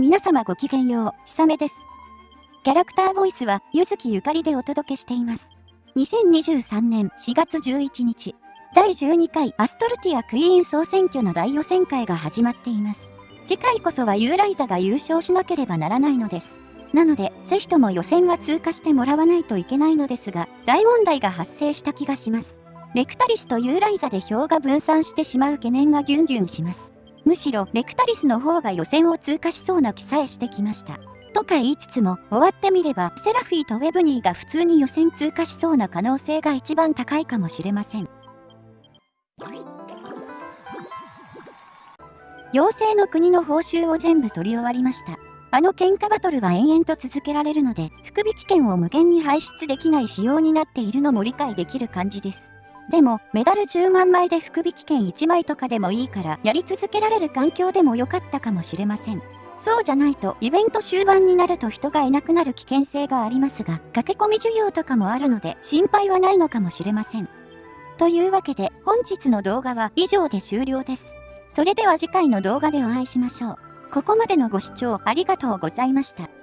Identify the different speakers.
Speaker 1: 皆様ごきげんよう、ひさめです。キャラクターボイスは、ゆずきゆかりでお届けしています。2023年4月11日、第12回アストルティアクイーン総選挙の大予選会が始まっています。次回こそはユーライザが優勝しなければならないのです。なので、ぜひとも予選は通過してもらわないといけないのですが、大問題が発生した気がします。レクタリスとユーライザで票が分散してしまう懸念がギュンギュンします。むしろレクタリスの方が予選を通過しそうな気さえしてきました。とか言いつつも終わってみればセラフィーとウェブニーが普通に予選通過しそうな可能性が一番高いかもしれません。妖精の国の報酬を全部取り終わりました。あの喧嘩バトルは延々と続けられるので、福引券を無限に排出できない仕様になっているのも理解できる感じです。でも、メダル10万枚で福引券1枚とかでもいいから、やり続けられる環境でも良かったかもしれません。そうじゃないと、イベント終盤になると人がいなくなる危険性がありますが、駆け込み需要とかもあるので、心配はないのかもしれません。というわけで、本日の動画は以上で終了です。それでは次回の動画でお会いしましょう。ここまでのご視聴ありがとうございました。